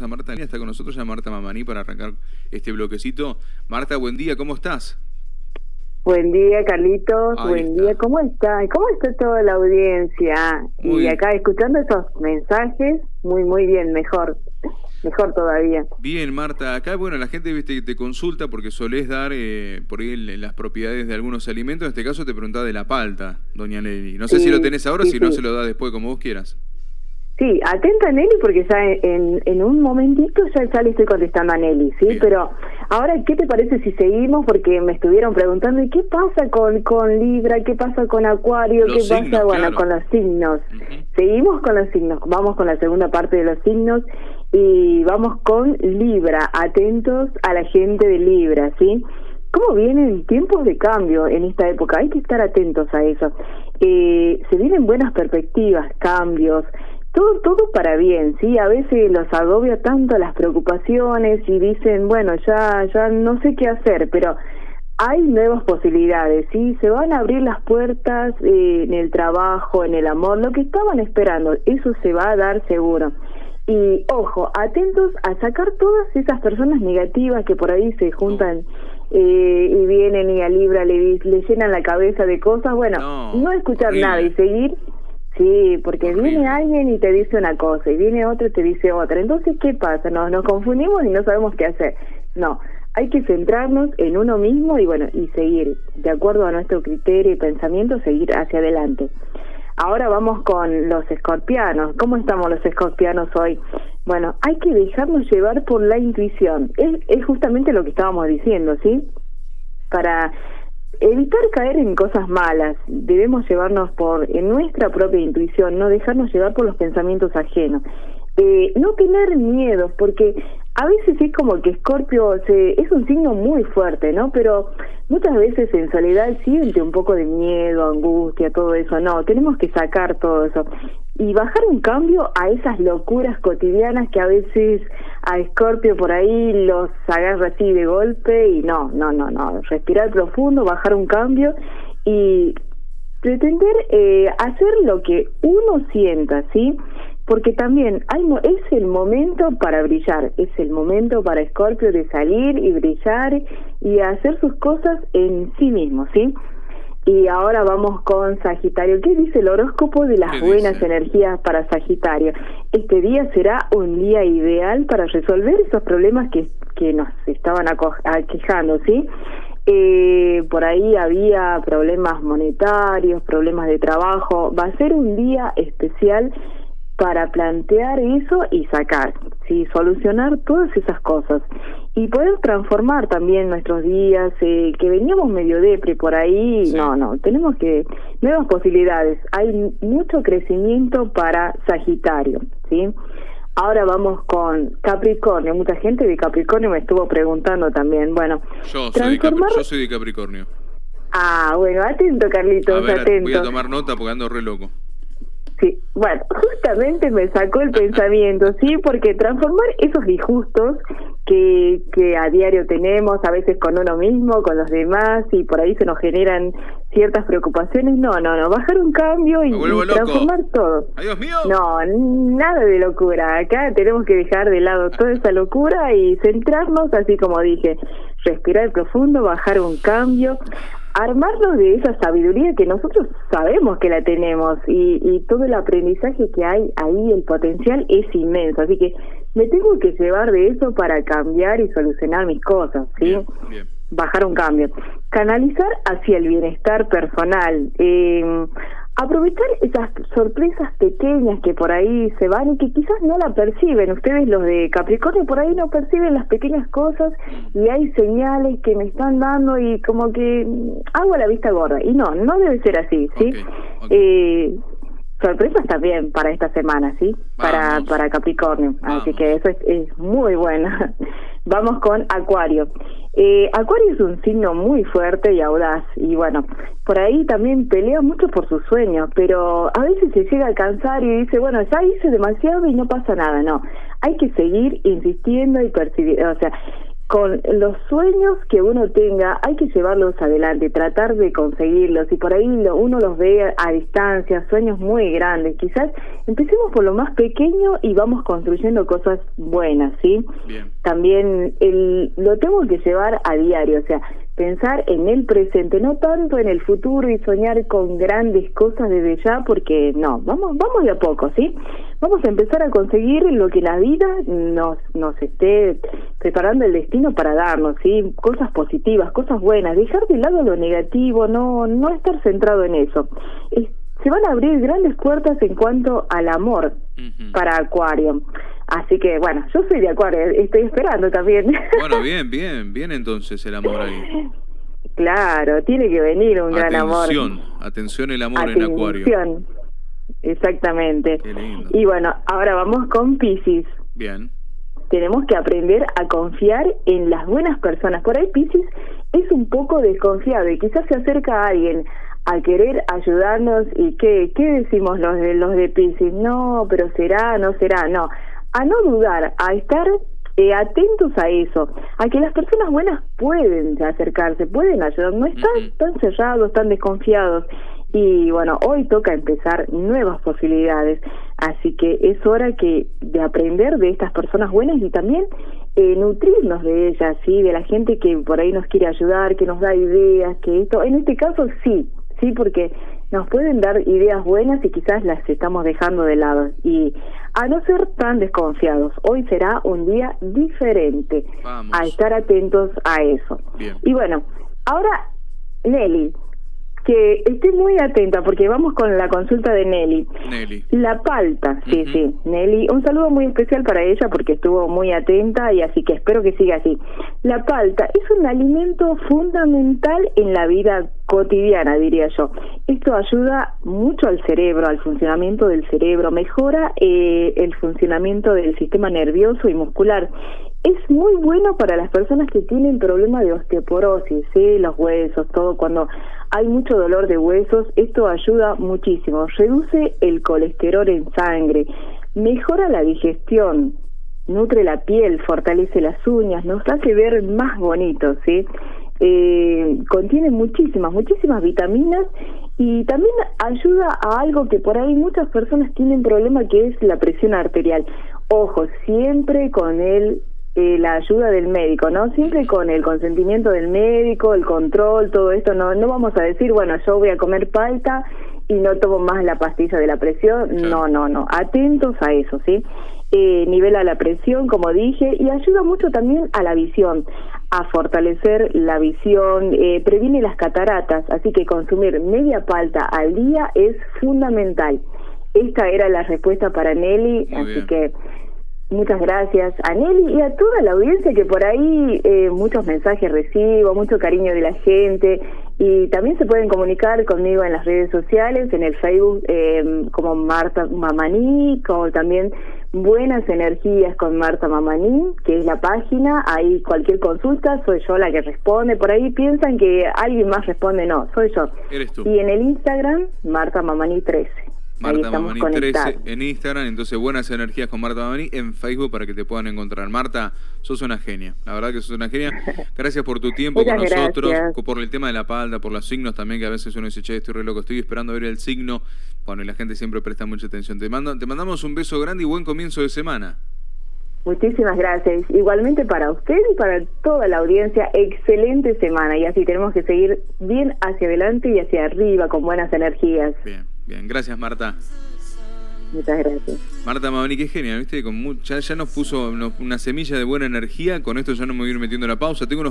a Marta, está con nosotros ya Marta Mamaní para arrancar este bloquecito. Marta, buen día, ¿cómo estás? Buen día, Carlitos. buen día, ¿cómo está? ¿Cómo está toda la audiencia? y acá escuchando esos mensajes, muy, muy bien, mejor. Mejor todavía. Bien, Marta. Acá, bueno, la gente ¿viste, te consulta porque solés dar eh, por ahí las propiedades de algunos alimentos. En este caso te preguntaba de la palta, doña Nelly. No sé si lo tenés ahora o si no se lo da después, como vos quieras. Sí, atenta a Nelly porque ya en, en un momentito ya, ya le estoy contestando a Nelly, ¿sí? Pero ahora, ¿qué te parece si seguimos? Porque me estuvieron preguntando, ¿y qué pasa con, con Libra? ¿Qué pasa con Acuario? ¿Qué pasa, bueno, con los signos? Seguimos con los signos, vamos con la segunda parte de los signos y vamos con Libra, atentos a la gente de Libra, ¿sí? ¿Cómo vienen tiempos de cambio en esta época? Hay que estar atentos a eso. Eh, se vienen buenas perspectivas, cambios, todo, todo para bien, ¿sí? A veces los agobia tanto las preocupaciones y dicen, bueno, ya, ya no sé qué hacer, pero hay nuevas posibilidades, ¿sí? Se van a abrir las puertas eh, en el trabajo, en el amor, lo que estaban esperando, eso se va a dar seguro. Y ojo, atentos a sacar todas esas personas negativas que por ahí se juntan eh, y vienen y a Libra le, le llenan la cabeza de cosas. Bueno, no, escuchar nada y seguir Sí, porque viene alguien y te dice una cosa y viene otro y te dice otra. Entonces, ¿qué pasa? Nos, nos confundimos y no sabemos qué hacer. No, hay que centrarnos en uno mismo y bueno, y seguir, de acuerdo a nuestro criterio y pensamiento, seguir hacia adelante. Ahora vamos con los escorpianos. ¿Cómo estamos los escorpianos hoy? Bueno, hay que dejarnos llevar por la intuición. Es, es justamente lo que estábamos diciendo, ¿sí? Para evitar caer en cosas malas, debemos llevarnos por en nuestra propia intuición, no dejarnos llevar por los pensamientos ajenos. Eh, no tener miedos, porque a veces es como que Escorpio es un signo muy fuerte, ¿no? Pero muchas veces en soledad siente un poco de miedo, angustia, todo eso. No, tenemos que sacar todo eso y bajar un cambio a esas locuras cotidianas que a veces a Escorpio por ahí los agarra así de golpe y no, no, no, no. Respirar profundo, bajar un cambio y pretender eh, hacer lo que uno sienta, ¿sí? porque también hay, es el momento para brillar, es el momento para Escorpio de salir y brillar y hacer sus cosas en sí mismo, ¿sí? Y ahora vamos con Sagitario. ¿Qué dice el horóscopo de las buenas energías para Sagitario? Este día será un día ideal para resolver esos problemas que, que nos estaban aquejando, ¿sí? Eh, por ahí había problemas monetarios, problemas de trabajo. Va a ser un día especial para plantear eso y sacar, sí, solucionar todas esas cosas y poder transformar también nuestros días eh, que veníamos medio depre por ahí, no, no, tenemos que nuevas posibilidades, hay mucho crecimiento para Sagitario, ¿sí? Ahora vamos con Capricornio. Mucha gente de Capricornio me estuvo preguntando también. Bueno, yo soy, yo soy de Capricornio. Ah, bueno, atento, Carlitos, atento. Voy a tomar nota porque ando re loco. Sí, bueno, justamente me sacó el pensamiento, sí, porque transformar esos disgustos que, que a diario tenemos, a veces con uno mismo, con los demás, y por ahí se nos generan ciertas preocupaciones, no, no, no, bajar un cambio y, transformar todo. Dios mío. No, nada de locura, acá tenemos que dejar de lado toda esa locura y centrarnos, así como dije, respirar profundo, bajar un cambio, armarnos de esa sabiduría que nosotros sabemos que la tenemos y, y, todo el aprendizaje que hay ahí, el potencial es inmenso. Así que me tengo que llevar de eso para cambiar y solucionar mis cosas, ¿sí? Bajar un cambio. Canalizar hacia el bienestar personal. Eh, aprovechar esas sorpresas pequeñas que por ahí se van y que quizás no la perciben. Ustedes los de Capricornio por ahí no perciben las pequeñas cosas y hay señales que me están dando y como que mm, hago la vista gorda. Y no, no debe ser así, ¿sí? Eh, sorpresas también para esta semana, ¿sí? Para, para Capricornio. Así que eso es, es muy bueno. Vamos con Acuario. Eh, Acuario es un signo muy fuerte y audaz y bueno, por ahí también pelea mucho por sus sueños, pero a veces se llega a cansar y dice, bueno, ya hice demasiado y no pasa nada, no, hay que seguir insistiendo y percibir, o sea, con los sueños que uno tenga, hay que llevarlos adelante, tratar de conseguirlos. Y por ahí uno los ve a distancia, sueños muy grandes. Quizás empecemos por lo más pequeño y vamos construyendo cosas buenas, ¿sí? También el, lo tengo que llevar a diario, o sea, pensar en el presente, no tanto en el futuro y soñar con grandes cosas desde ya, porque no, vamos, vamos de a poco, ¿sí? Vamos a empezar a conseguir lo que la vida nos, nos esté preparando el destino para darnos, ¿sí? Cosas positivas, cosas buenas, dejar de lado lo negativo, no, no estar centrado en eso. se van a abrir grandes puertas en cuanto al amor para Acuario. Así que bueno, yo soy de Acuario, estoy esperando también. Bueno, bien, bien, bien entonces el amor ahí. Claro, tiene que venir un gran amor. Atención, atención el amor en Acuario. Exactamente. Y bueno, ahora vamos con Pisces. Bien. Tenemos que aprender a confiar en las buenas personas. Por ahí Pisces es un poco desconfiado y quizás se acerca a alguien a querer ayudarnos y qué, qué decimos los de los de Pisces, no, pero será, no será, no a no dudar, a estar eh, atentos a eso, a que las personas buenas pueden acercarse, pueden ayudar, no están tan cerrados, tan desconfiados. Y bueno, hoy toca empezar nuevas posibilidades, así que es hora que de aprender de estas personas buenas y también eh, nutrirnos de ellas, sí, de la gente que por ahí nos quiere ayudar, que nos da ideas, que esto, en este caso sí, sí, porque nos pueden dar ideas buenas y quizás las estamos dejando de lado. Y a no ser tan desconfiados, hoy será un día diferente. A estar atentos a eso. Y bueno, ahora, Nelly, que esté muy atenta porque vamos con la consulta de Nelly. Nelly. La palta, sí, sí. Nelly, un saludo muy especial para ella porque estuvo muy atenta y así que espero que siga así. La palta es un alimento fundamental en la vida cotidiana, diría yo. Esto ayuda mucho al cerebro, al funcionamiento del cerebro, mejora eh, el funcionamiento del sistema nervioso y muscular es muy bueno para las personas que tienen problemas de osteoporosis, ¿sí? los huesos, todo. Cuando hay mucho dolor de huesos, esto ayuda muchísimo. Reduce el colesterol en sangre, mejora la digestión, nutre la piel, fortalece las uñas, nos hace ver más bonitos, ¿sí? Eh, contiene muchísimas, muchísimas vitaminas y también ayuda a algo que por ahí muchas personas tienen problema que es la presión arterial. Ojo, siempre con el eh, la ayuda del médico, ¿no? Siempre con el consentimiento del médico, el control, todo esto, no, no vamos a decir, bueno, yo voy a comer palta y no tomo más la pastilla de la presión, no, no, no, atentos a eso, ¿sí? Eh, nivela la presión, como dije, y ayuda mucho también a la visión, a fortalecer la visión, eh, previene las cataratas, así que consumir media palta al día es fundamental. Esta era la respuesta para Nelly, así que Muchas gracias a Nelly y a toda la audiencia que por ahí eh, muchos mensajes recibo, mucho cariño de la gente y también se pueden comunicar conmigo en las redes sociales, en el Facebook eh, como Marta Mamaní, como también Buenas Energías con Marta Mamaní, que es la página, ahí cualquier consulta soy yo la que responde, por ahí piensan que alguien más responde, no, soy yo. Eres tú. Y en el Instagram, Marta Mamaní 13. Marta Mamani 13 en Instagram, entonces buenas energías con Marta Mamani en Facebook para que te puedan encontrar. Marta, sos una genia, la verdad que sos una genia. Gracias por tu tiempo con nosotros, por el tema de la palda, por los signos también, que a veces uno dice, che, estoy re loco, estoy esperando ver el signo. Bueno, y la gente siempre presta mucha atención. Te, mando, te mandamos un beso grande y buen comienzo de semana. Muchísimas gracias. Igualmente para usted y para toda la audiencia, excelente semana. Y así tenemos que seguir bien hacia adelante y hacia arriba con buenas energías. Bien. Bien, gracias Marta. Muchas gracias. Marta Mavani, qué genial, ¿viste? Con ya, nos puso una semilla de buena energía. Con esto ya no me voy a ir metiendo la pausa. Tengo